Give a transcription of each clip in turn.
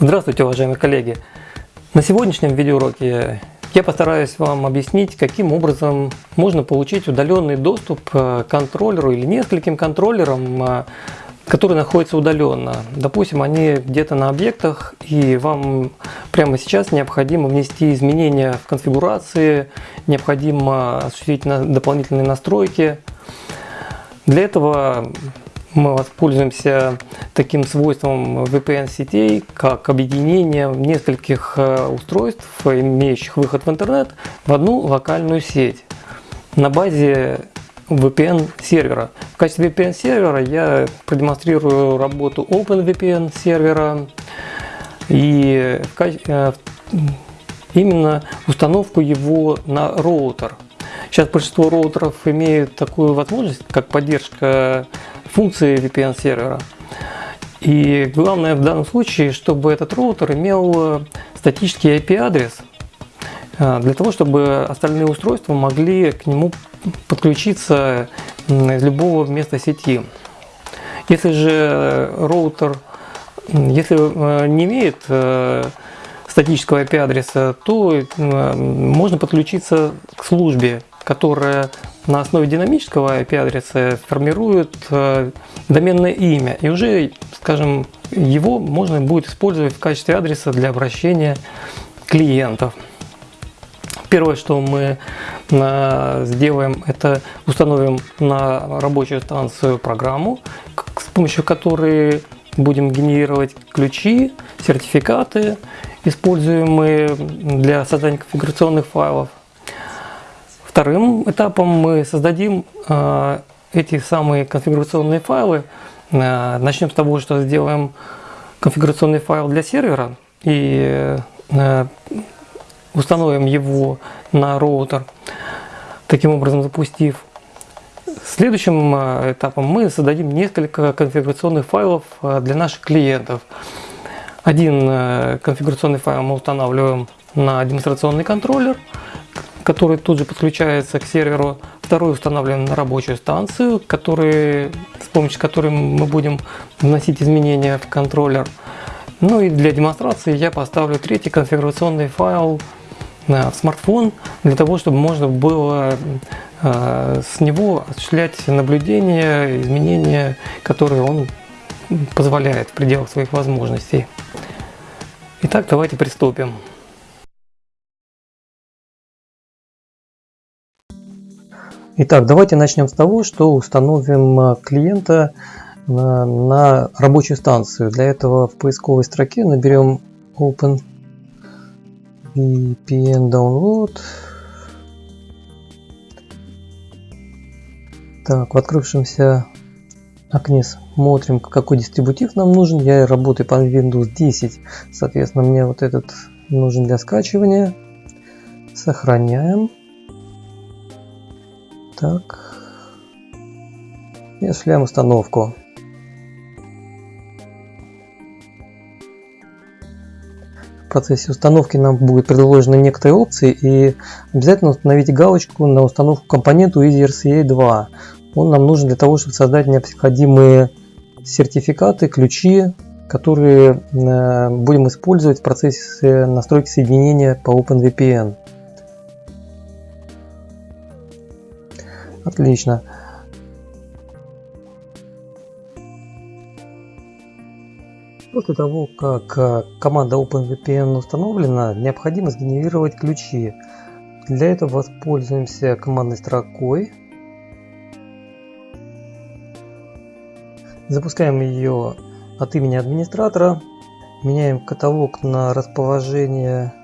Здравствуйте, уважаемые коллеги! На сегодняшнем видеоуроке я постараюсь вам объяснить, каким образом можно получить удаленный доступ к контроллеру или нескольким контроллерам, которые находятся удаленно. Допустим, они где-то на объектах, и вам прямо сейчас необходимо внести изменения в конфигурации, необходимо осуществить дополнительные настройки. Для этого мы воспользуемся таким свойством VPN-сетей, как объединение нескольких э, устройств, имеющих выход в интернет, в одну локальную сеть на базе VPN сервера. В качестве VPN сервера я продемонстрирую работу OpenVPN сервера и э, именно установку его на роутер. Сейчас большинство роутеров имеют такую возможность, как поддержка функции VPN сервера. И главное в данном случае, чтобы этот роутер имел э, статический IP-адрес, э, для того, чтобы остальные устройства могли к нему подключиться из любого места сети. Если же роутер если э, не имеет статического IP-адреса, то можно подключиться к службе, которая на основе динамического IP-адреса формирует э, доменное имя. И уже, скажем, его можно будет использовать в качестве адреса для обращения клиентов. Первое, что мы э, сделаем, это установим на рабочую станцию программу, с помощью которой будем генерировать ключи, сертификаты, используемые для создания конфигурационных файлов. Вторым этапом мы создадим э, эти самые конфигурационные файлы. Э, начнем с того, что сделаем конфигурационный файл для сервера и установим его на роутер, таким образом запустив. Следующим этапом мы создадим несколько конфигурационных файлов для наших клиентов. Один конфигурационный файл мы устанавливаем на демонстрационный контроллер – который тут же подключается к серверу. Второй установлен на рабочую станцию, который, с помощью которой мы будем вносить изменения в контроллер. Ну и для демонстрации я поставлю третий конфигурационный файл смартфон, для того, чтобы можно было э, с него осуществлять наблюдения, изменения, которые он позволяет в пределах своих возможностей. Итак, давайте приступим. Итак, давайте начнем с того, что установим э, клиента на, на рабочую станцию. Для этого в поисковой строке наберем Open VPN Download. Так, в открывшемся окне смотрим, какой дистрибутив нам нужен. Я работаю по Windows 10, соответственно, мне вот этот нужен для скачивания. Сохраняем. Так. И осуществляем установку. Процессе установки нам будут предложены некоторые опции и обязательно установите галочку на установку компоненту EasyRCA 2. Он нам нужен для того, чтобы создать необходимые сертификаты, ключи, которые э, будем использовать в процессе настройки соединения по OpenVPN. Отлично. После того, как э, команда OpenVPN установлена, необходимо сгенерировать ключи. Для этого воспользуемся командной строкой. Запускаем ее от имени администратора. Меняем каталог на расположение,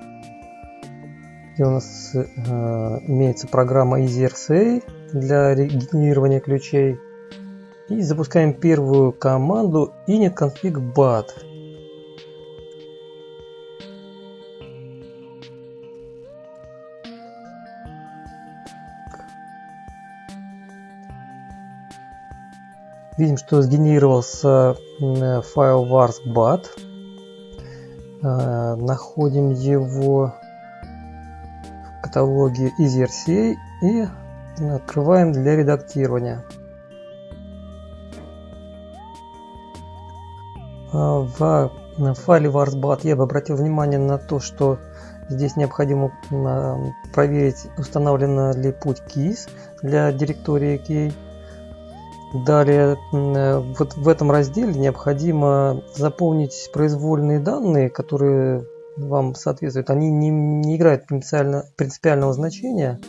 где у нас э, имеется программа EasyRCA для генерирования ключей. И запускаем первую команду init bat. Видим, что сгенерировался файл vars.bat. Находим его каталоге EasyRCA и открываем для редактирования. А, в файле varsbat я бы обратил внимание на то, что здесь необходимо проверить, установлена ли путь keys для директории key. Далее, вот в этом разделе необходимо заполнить произвольные данные, которые вам соответствуют. Они не, не играют принципиально, принципиального значения.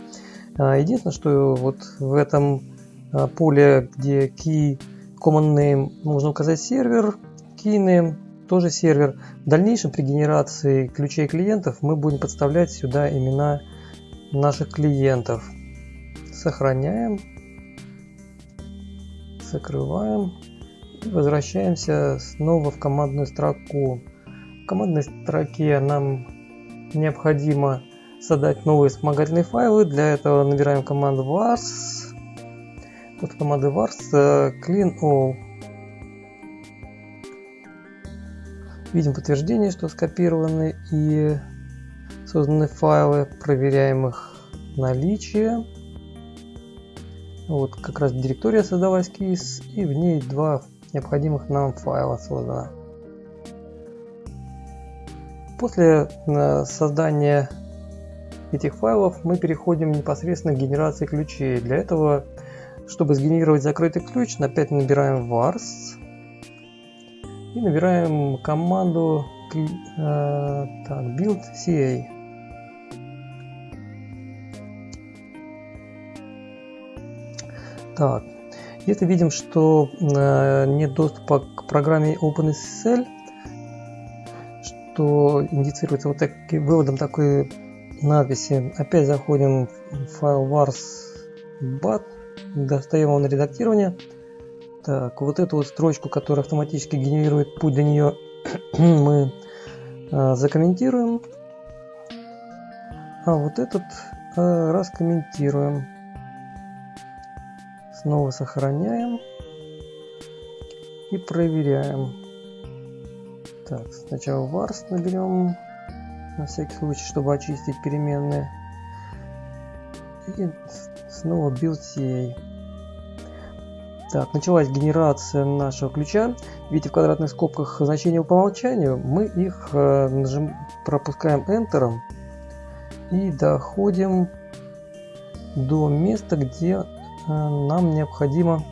А, единственное, что вот в этом поле, где key common name, нужно указать сервер, key тоже сервер. В дальнейшем при генерации ключей клиентов мы будем подставлять сюда имена наших клиентов. Сохраняем. Закрываем. И возвращаемся снова в командную строку. В командной строке нам необходимо создать новые вспомогательные файлы. Для этого набираем команду vars. Вот команды vars э, clean all Видим подтверждение, что скопированы и созданы файлы. Проверяем их наличие. Вот как раз директория создалась кейс, и в ней два необходимых нам файла создано. После э, создания этих файлов мы переходим непосредственно к генерации ключей. Для этого, чтобы сгенерировать закрытый ключ, опять набираем vars и набираем команду э, так, build CA. Так, если видим, что э, нет доступа к программе OpenSSL, что индицируется вот таким выводом такой надписи, опять заходим в файл vars.bat, достаем его на редактирование, так, вот эту вот строчку, которая автоматически генерирует путь до нее, мы э, закомментируем. А вот этот э, раскомментируем. Снова сохраняем. И проверяем. Так, сначала vars наберем, на всякий случай, чтобы очистить переменные. И снова build CA. Так, началась генерация нашего ключа. Видите, в квадратных скобках значения по умолчанию. Мы их э, нажим, пропускаем Enter и доходим до места, где нам необходимо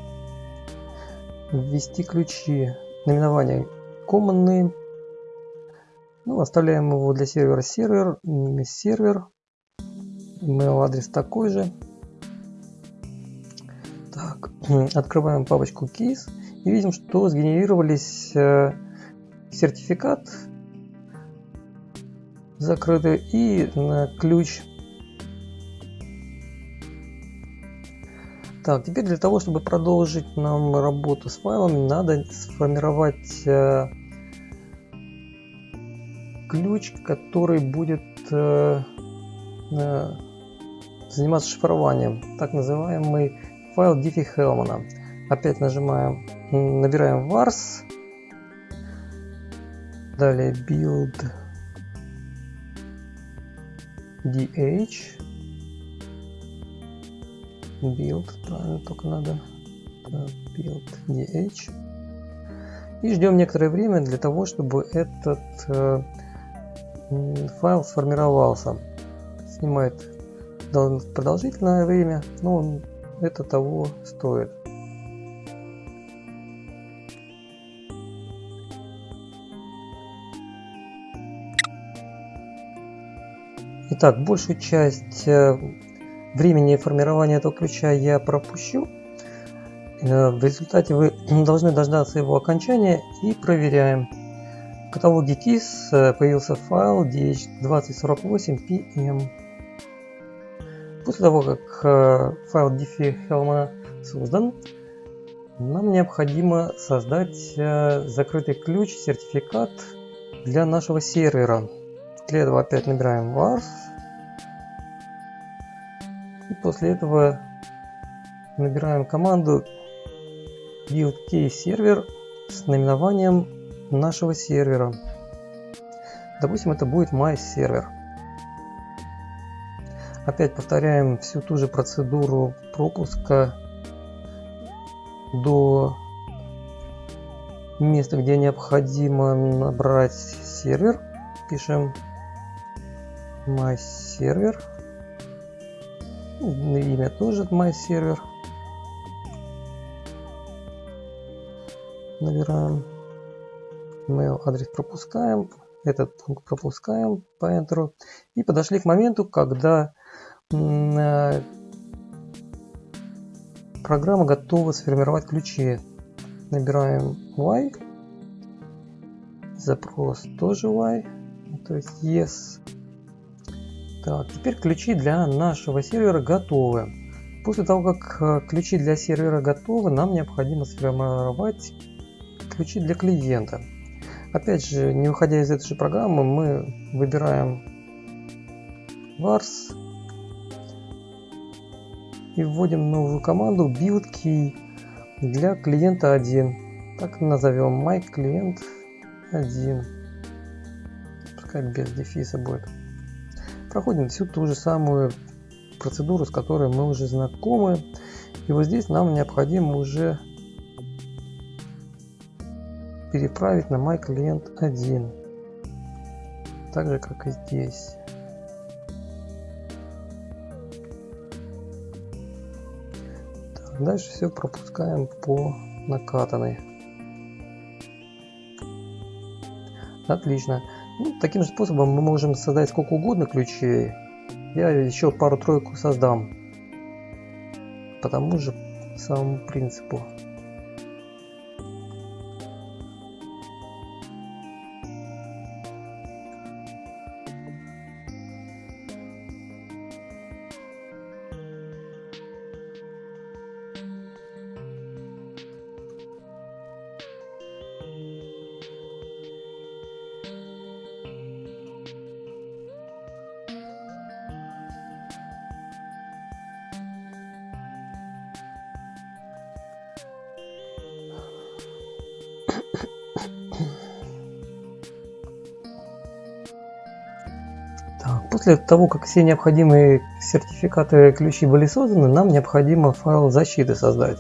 ввести ключи. Наименование Name. Ну, оставляем его для сервера сервер, сервер. Email адрес такой же. Так, открываем папочку Keys и видим, что сгенерировались э, сертификат закрытый и э, ключ. Так, теперь для того, чтобы продолжить нам работу с файлами, надо сформировать э, ключ, который будет заниматься шифрованием, так называемый файл diffie Hellman. Опять нажимаем, набираем vars, далее build dh, build, правильно, только надо build dh. И ждем некоторое время для того, чтобы этот э, файл сформировался. Снимает продолжительное время, но это того стоит. Итак, большую часть э, времени формирования этого ключа я пропущу. Э, в результате вы должны дождаться его окончания и проверяем. В каталоге KISS э, появился файл dh2048pm. После того, как э, файл diffie Helma создан, нам необходимо создать закрытый ключ, сертификат для нашего сервера. Для этого опять набираем vars. И после этого набираем команду build key сервер с наименованием нашего сервера. Допустим, это будет my сервер. опять повторяем всю ту же процедуру пропуска до места, где необходимо набрать сервер. Пишем my server. Имя тоже my server. Набираем mail адрес пропускаем этот пункт пропускаем по Enter. И подошли к моменту, когда э, программа готова сформировать ключи. Набираем Y. Запрос тоже Y. То есть yes. Так, теперь ключи для нашего сервера готовы. После того, как э, ключи для сервера готовы, нам необходимо сформировать ключи для клиента. Опять же, не уходя из этой же программы, мы выбираем vars и вводим новую команду build key для клиента 1. Так назовем my клиент 1. Пускай без дефиса будет. Проходим всю ту же самую процедуру, с которой мы уже знакомы. И вот здесь нам необходимо уже переправить на мой клиент 1 так же как и здесь. Так, дальше все пропускаем по накатанной. Отлично ну, таким же способом мы можем создать сколько угодно ключей. Я еще пару-тройку создам. По тому же самому принципу После того, как все необходимые сертификаты ключи были созданы, нам необходимо файл защиты создать.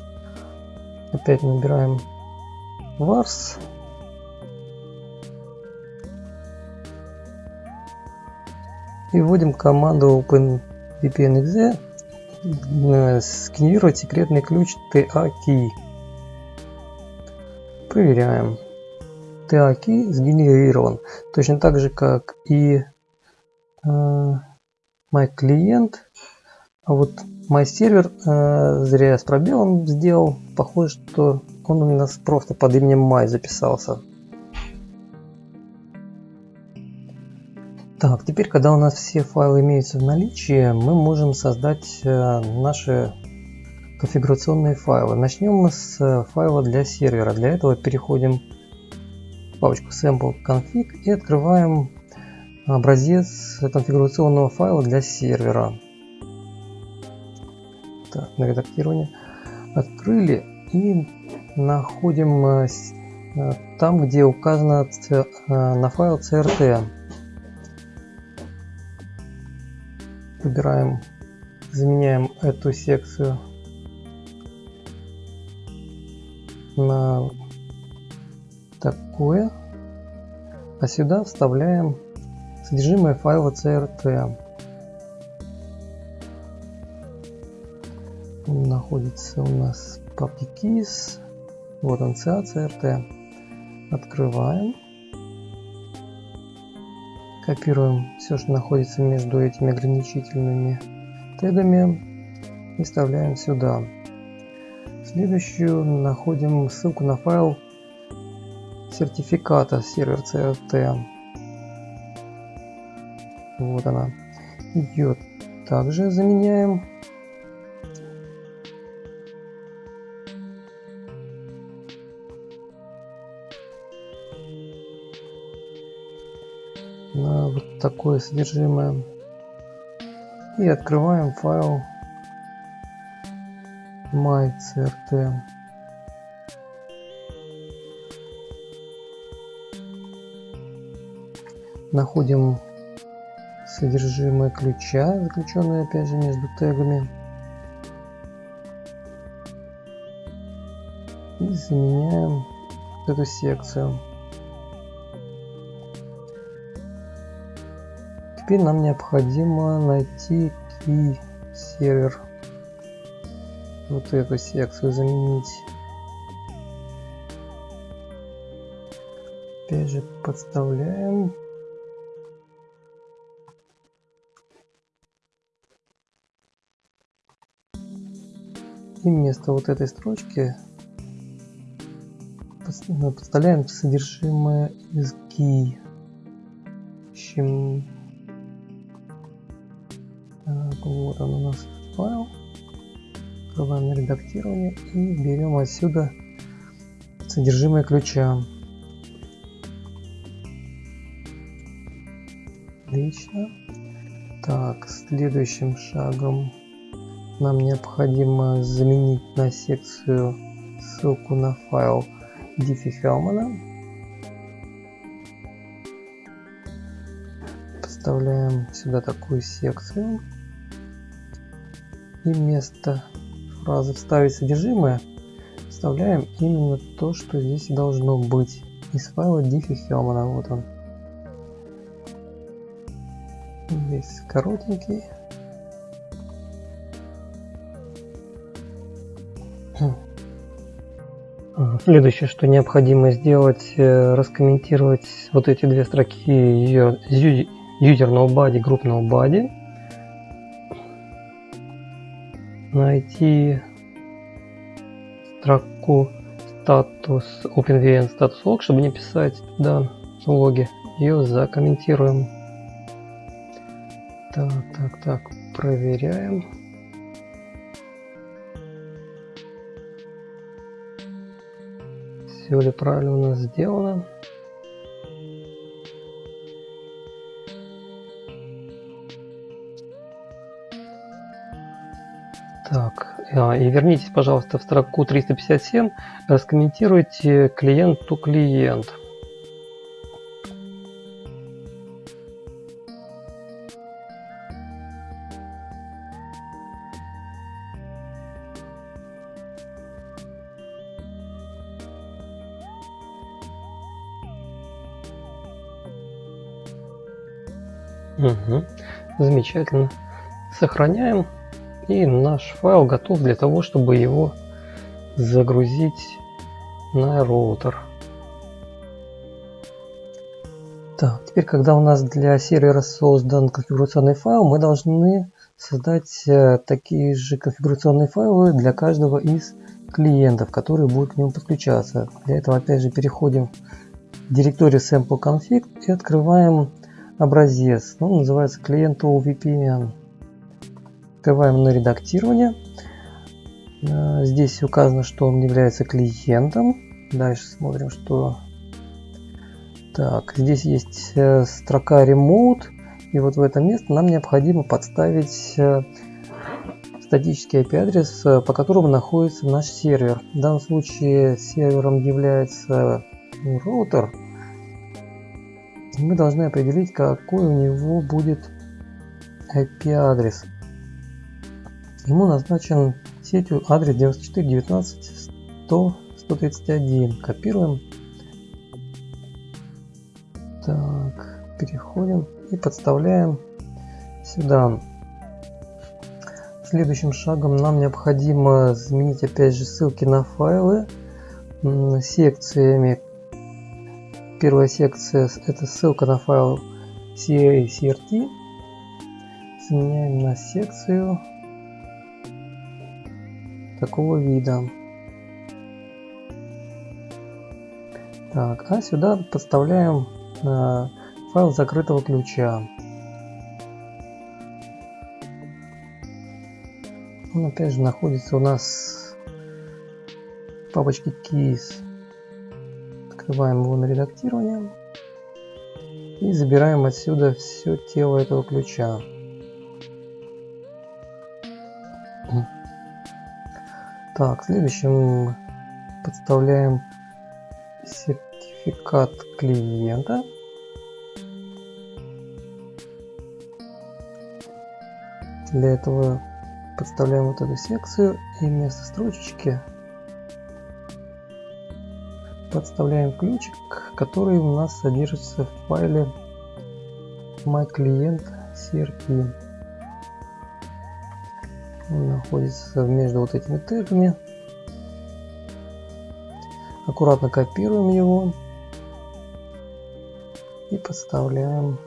Опять набираем vars. И вводим команду openvpn.exe э, сканировать секретный ключ TA-key. Проверяем. TA-key сгенерирован. Точно так же, как и my клиент. А вот my сервер э, зря я с пробелом сделал. Похоже, что он у нас просто под именем my записался. Так, теперь, когда у нас все файлы имеются в наличии, мы можем создать э, наши конфигурационные файлы. Начнем мы с э, файла для сервера. Для этого переходим в папочку sample config и открываем образец конфигурационного файла для сервера. Так, на редактирование. Открыли и находим э, э, там, где указано э, на файл CRT. Выбираем, заменяем эту секцию на такое, а сюда вставляем Содержимое файла CRT находится у нас в папке keys. Вот он CA CRT. Открываем. Копируем все, что находится между этими ограничительными тегами и вставляем сюда. Следующую находим ссылку на файл сертификата сервер CRT. Вот она. Ее также заменяем. На вот такое содержимое. И открываем файл mycrt. Находим содержимое ключа, заключенное опять же между тегами. И заменяем эту секцию. Теперь нам необходимо найти key сервер. Вот эту секцию заменить. Опять же подставляем. И вместо вот этой строчки подставляем содержимое из key. Ищем вот он у нас файл. Открываем на редактирование и берем отсюда содержимое ключа. Отлично. Так, следующим шагом нам необходимо заменить на секцию ссылку на файл Diffie Hellman. Вставляем сюда такую секцию и вместо фразы «вставить содержимое» вставляем именно то, что здесь должно быть из файла diffie Hellman. Вот он. Здесь коротенький. Следующее, что необходимо сделать, э, раскомментировать вот эти две строки user nobody, group nobody найти строку статус OpenVN статус log, чтобы не писать туда логи. Ее закомментируем. Так, так, так, проверяем. Все ли правильно у нас сделано. Так, а, и вернитесь, пожалуйста, в строку 357, раскомментируйте клиент to клиент. Угу. Замечательно. Сохраняем. И наш файл готов для того, чтобы его загрузить на роутер. Так, теперь, когда у нас для сервера создан конфигурационный файл, мы должны создать э, такие же конфигурационные файлы для каждого из клиентов, которые будут к нему подключаться. Для этого опять же переходим в директорию sample config и открываем образец. Ну, называется клиент OVPN. Открываем на редактирование. Э, здесь указано, что он является клиентом. Дальше смотрим, что... Так, здесь есть э, строка Remote. И вот в это место нам необходимо подставить э, статический IP-адрес, по которому находится наш сервер. В данном случае сервером является роутер. Мы должны определить, какой у него будет IP-адрес. Ему назначен сетью адрес 94.19.100.131. Копируем. Так, переходим и подставляем сюда. Следующим шагом нам необходимо заменить опять же ссылки на файлы секциями. Первая секция это ссылка на файл CRT. Заменяем на секцию такого вида. Так, а сюда подставляем э, файл закрытого ключа. Он опять же находится у нас в папочке keys. Открываем его на редактирование и забираем отсюда все тело этого ключа. Так, следующим подставляем сертификат клиента. Для этого подставляем вот эту секцию и вместо строчечки подставляем ключик, который у нас содержится в файле myClient.crp. Он находится между вот этими тегами. Аккуратно копируем его и подставляем.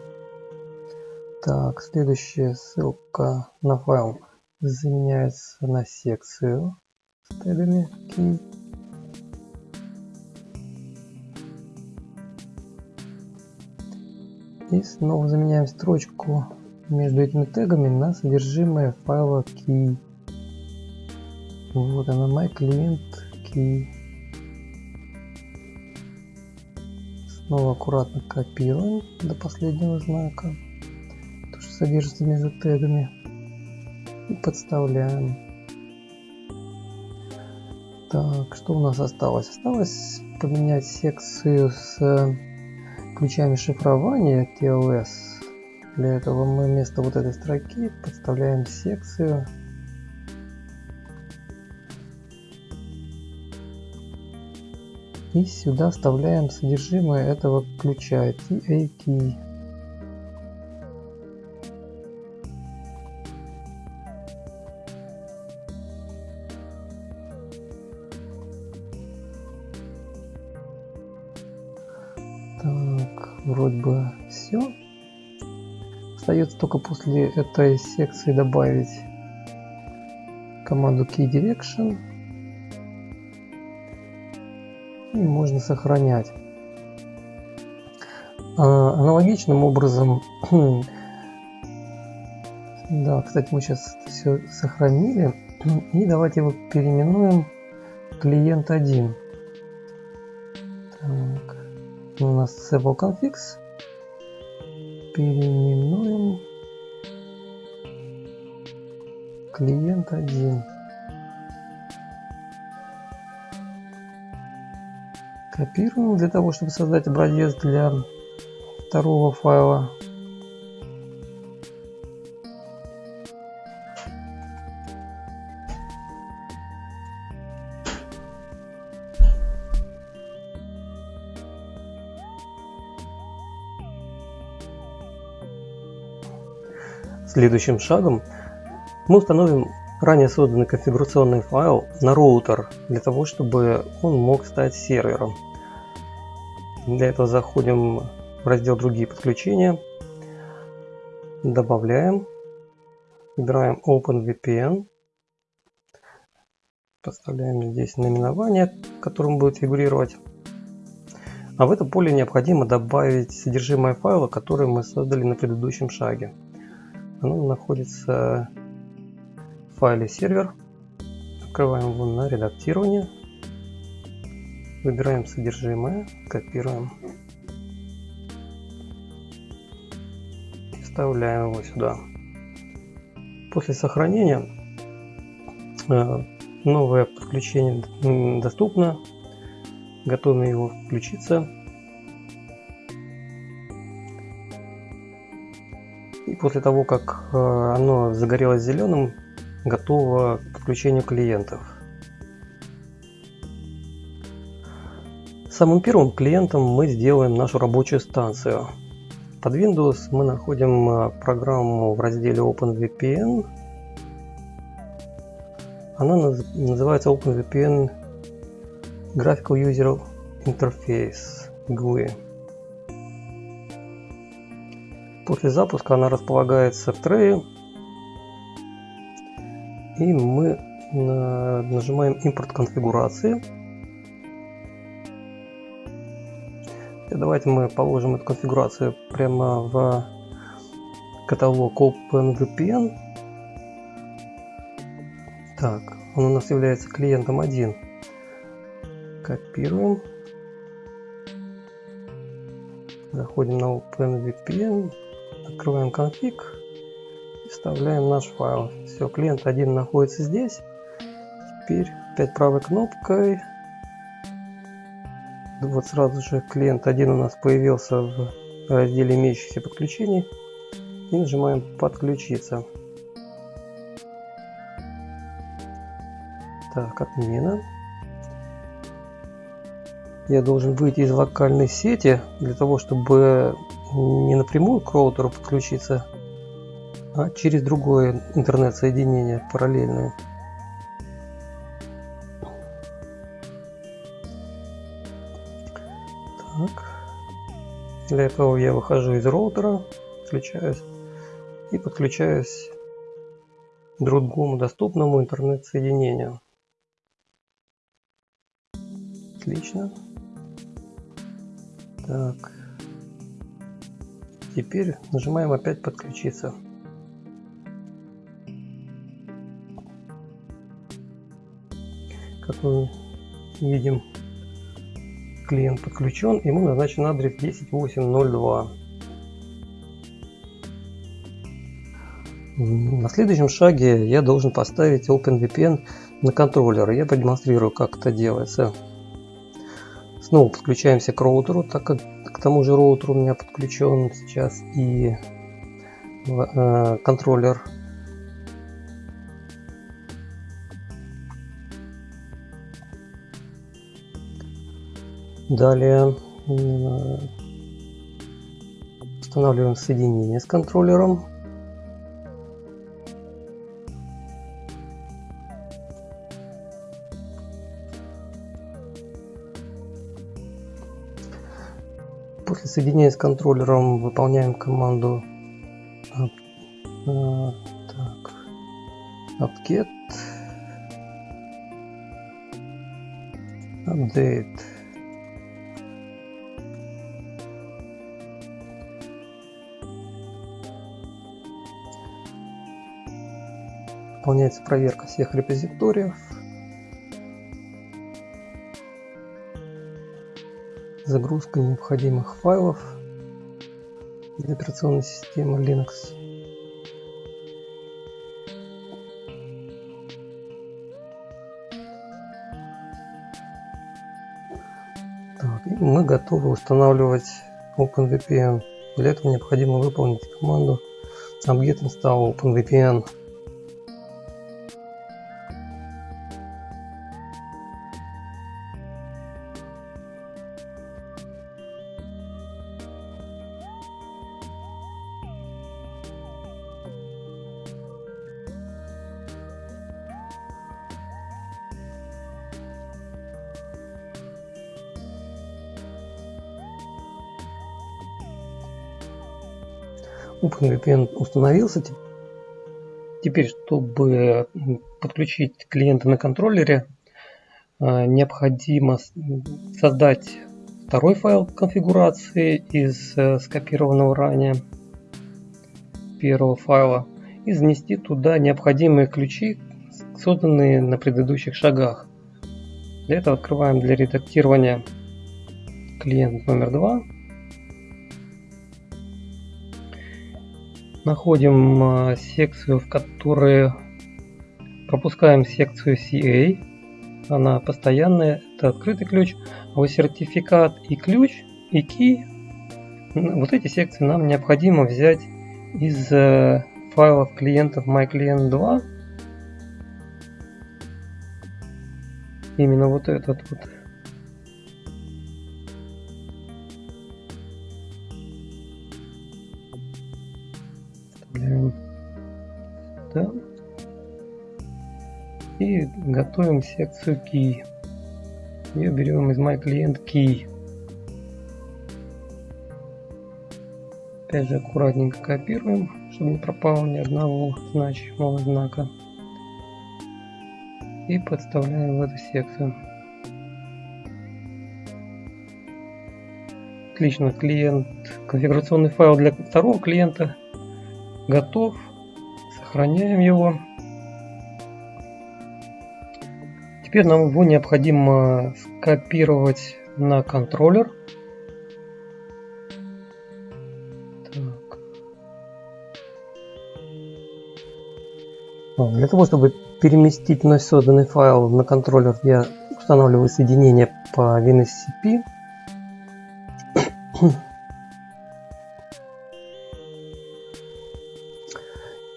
Так, следующая ссылка на файл заменяется на секцию с тегами key. И снова заменяем строчку между этими тегами на содержимое файла key. Вот она, my client key. Снова аккуратно копируем до последнего знака, то что содержится между тегами и подставляем. Так, что у нас осталось? Осталось поменять секцию с ключами шифрования TLS. Для этого мы вместо вот этой строки подставляем секцию и сюда вставляем содержимое этого ключа TA Только после этой секции добавить команду key direction. И можно сохранять. А, аналогичным образом, да, кстати, мы сейчас все сохранили. И давайте его переименуем клиент 1 у нас Configs. Переименуем клиент 1. Копируем для того, чтобы создать образец для второго файла. Следующим шагом мы установим ранее созданный конфигурационный файл на роутер, для того, чтобы он мог стать сервером. Для этого заходим в раздел «Другие подключения», добавляем, выбираем OpenVPN, поставляем здесь наименование, которым будет фигурировать. А в это поле необходимо добавить содержимое файла, который мы создали на предыдущем шаге. Оно находится файле сервер. Открываем его на редактирование. Выбираем содержимое, копируем. Вставляем его сюда. После сохранения э, новое подключение доступно. Готовим его включиться. И после того, как э, оно загорелось зеленым, готово к подключению клиентов. Самым первым клиентом мы сделаем нашу рабочую станцию. Под Windows мы находим э, программу в разделе OpenVPN. Она называется OpenVPN Graphical User Interface GUI. После запуска она располагается в трее. И мы нажимаем импорт конфигурации. И давайте мы положим эту конфигурацию прямо в каталог OpenVPN. Так, он у нас является клиентом 1. Копируем. Заходим на OpenVPN. Открываем конфиг вставляем наш файл. Все, клиент один находится здесь. Теперь опять правой кнопкой. Вот сразу же клиент один у нас появился в разделе имеющихся подключений. И нажимаем подключиться. Так, отмена. Я должен выйти из локальной сети для того, чтобы не напрямую к роутеру подключиться, а через другое интернет-соединение параллельное. Так. Для этого я выхожу из роутера, включаюсь и подключаюсь к другому доступному интернет-соединению. Отлично. Так. Теперь нажимаем опять подключиться. Как мы видим, клиент подключен, ему назначен адрес 10802. На следующем шаге я должен поставить OpenVPN на контроллер. Я продемонстрирую, как это делается. Снова подключаемся к роутеру, так как к тому же роутеру у меня подключен сейчас и э, контроллер. Далее э, устанавливаем соединение с контроллером. После соединения с контроллером выполняем команду uh, так, upget update выполняется проверка всех репозиториев загрузка необходимых файлов для операционной системы Linux. Так, мы готовы устанавливать OpenVPN. Для этого необходимо выполнить команду apt install OpenVPN. OpenVPN установился. Теперь, чтобы подключить клиента на контроллере, а, необходимо создать второй файл конфигурации из э, скопированного ранее первого файла и занести туда необходимые ключи, созданные на предыдущих шагах. Для этого открываем для редактирования клиент номер два находим а, секцию, в которой пропускаем секцию CA. Она постоянная, это открытый ключ. А вот сертификат и ключ, и key, вот эти секции нам необходимо взять из э, файлов клиентов MyClient 2. Именно вот этот вот Вставляем сюда. И готовим секцию Key. Ее берем из MyClient Key. Опять же аккуратненько копируем, чтобы не пропало ни одного значимого знака. И подставляем в эту секцию. Отлично, клиент, конфигурационный файл для второго клиента готов. Сохраняем его. Теперь нам его необходимо скопировать на контроллер. Так. Для того, чтобы переместить вновь созданный файл на контроллер, я устанавливаю соединение по WinSCP.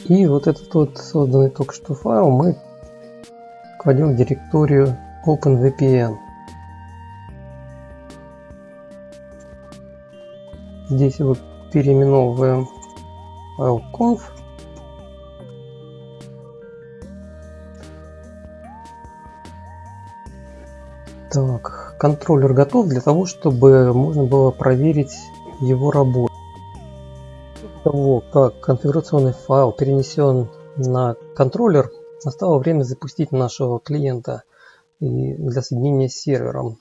И вот этот вот созданный только что файл мы войдем в директорию OpenVPN. Здесь его переименовываем conf. Так, контроллер готов для того, чтобы можно было проверить его работу. Того, как конфигурационный файл перенесен на контроллер, настало время запустить нашего клиента для соединения с сервером.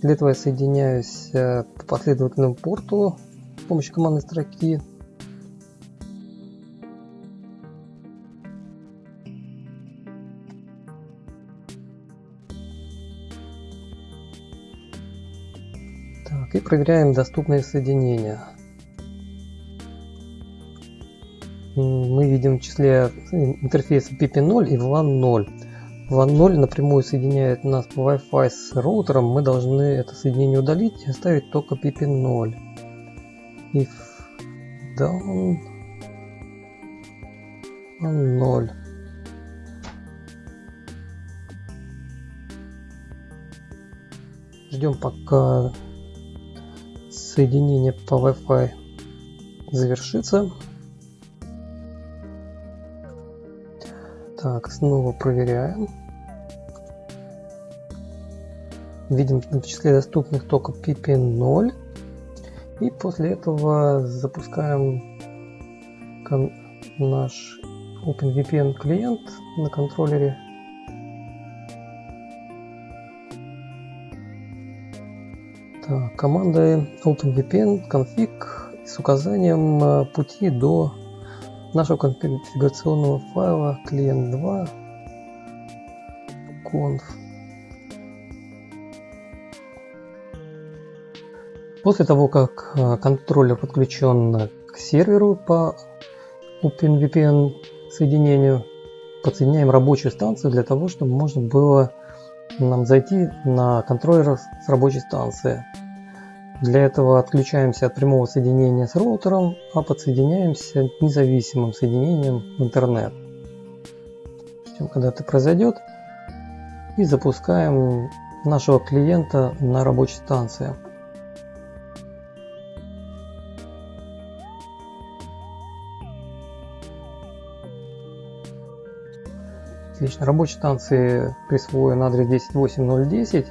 Для этого я соединяюсь э, по последовательному порту с помощью командной строки. Так, и проверяем доступные соединения. Видим в числе интерфейса PP0 и VLAN 0. LAN 0 напрямую соединяет нас по Wi-Fi с роутером, мы должны это соединение удалить и оставить только PP0. If down LAN 0. Ждем пока соединение по Wi-Fi завершится. Так, снова проверяем. Видим в числе доступных только PP0. И после этого запускаем наш OpenVPN клиент на контроллере. Так, командой OpenVPN config с указанием э, пути до нашего конфигурационного файла клиент 2 conf. После того, как а, контроллер подключен к серверу по OpenVPN соединению, подсоединяем рабочую станцию для того, чтобы можно было нам зайти на контроллер с рабочей станции. Для этого отключаемся от прямого соединения с роутером, а подсоединяемся независимым соединением в интернет. Ждем, когда это произойдет. И запускаем нашего клиента на рабочей станции. Отлично. Рабочей станции присвоен адрес 108.010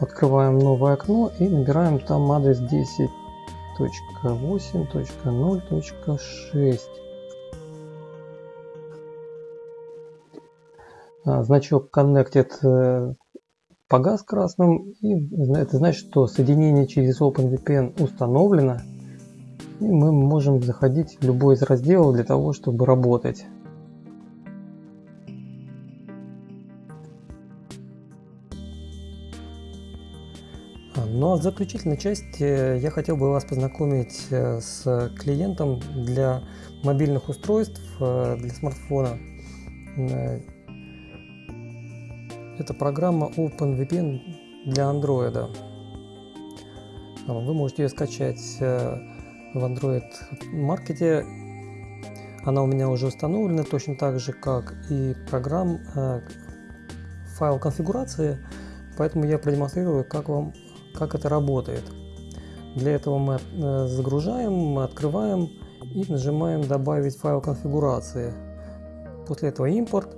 Открываем новое окно и набираем там адрес 10.8.0.6. А, значок Connected э, погас красным, и это значит, что соединение через OpenVPN установлено, и мы можем заходить в любой из разделов для того, чтобы работать. Ну а в заключительной части я хотел бы вас познакомить э, с клиентом для мобильных устройств, э, для смартфона. Э, это программа OpenVPN для Android. Вы можете ее скачать в Android маркете. Она у меня уже установлена точно так же, как и программ файл конфигурации. Поэтому я продемонстрирую, как вам как это работает. Для этого мы э, загружаем, открываем и нажимаем «Добавить файл конфигурации». После этого импорт.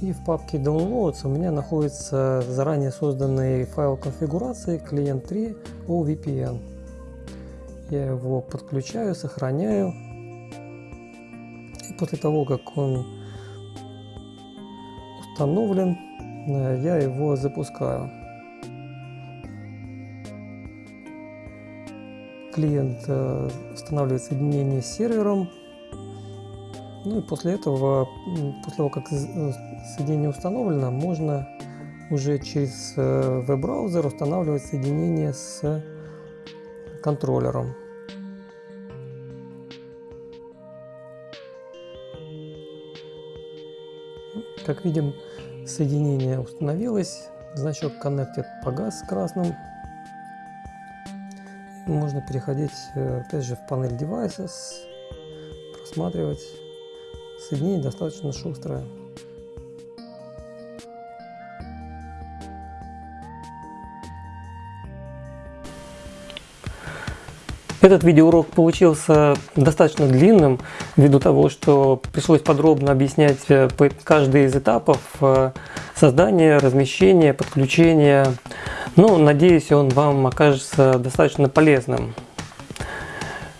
И в папке Downloads у меня находится заранее созданный файл конфигурации клиент 3 OVPN. Я его подключаю, сохраняю. И после того, как он установлен, э, я его запускаю. Клиент э, устанавливает соединение с сервером. Ну и после этого, после того, как э, соединение установлено, можно уже через э, веб-браузер устанавливать соединение с контроллером. Как видим, соединение установилось, значок Connected погас красным, можно переходить э, опять же в панель Devices, просматривать. Соединение достаточно шустрое. Этот видеоурок получился достаточно длинным, ввиду того, что пришлось подробно объяснять э, каждый из этапов э, создания, размещения, подключения, но надеюсь, он вам окажется достаточно полезным.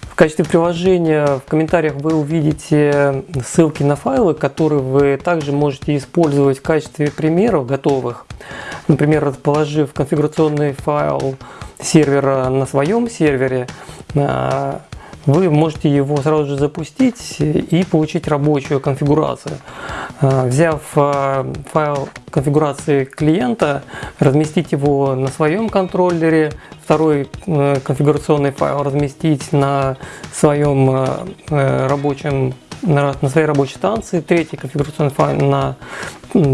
В качестве приложения в комментариях вы увидите ссылки на файлы, которые вы также можете использовать в качестве примеров готовых. Например, расположив конфигурационный файл сервера на своем сервере, а, вы можете его сразу же запустить и получить рабочую конфигурацию. А, взяв а, файл конфигурации клиента, разместить его на своем контроллере, второй э, конфигурационный файл разместить на своем э, э, рабочем на, на своей рабочей станции, третий конфигурационный файл на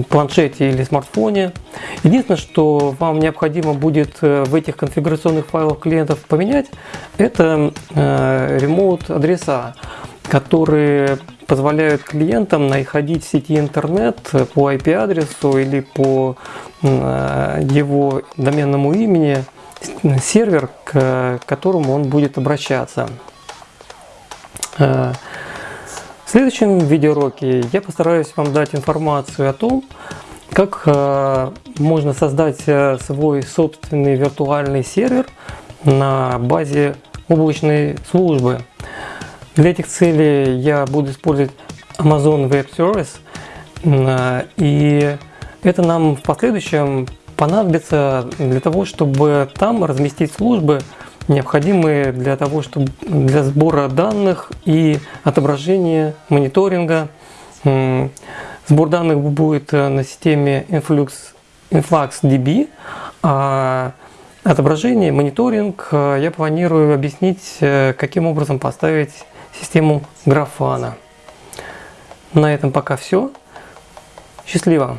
планшете или смартфоне. Единственное, что вам необходимо будет э, в этих конфигурационных файлах клиентов поменять, это э, ремоут адреса, которые позволяют клиентам находить в сети интернет по IP-адресу или по э, его доменному имени сервер, к которому он будет обращаться следующем видеоуроке я постараюсь вам дать информацию о том, как э, можно создать э, свой собственный виртуальный сервер на базе облачной службы. Для этих целей я буду использовать Amazon Web Service, э, и это нам в последующем понадобится для того, чтобы там разместить службы, необходимые для того, чтобы для сбора данных и отображения мониторинга. Сбор данных будет э, на системе Influx, InfluxDB, а отображение, мониторинг э, я планирую объяснить, э, каким образом поставить систему Grafana. На этом пока все. Счастливо!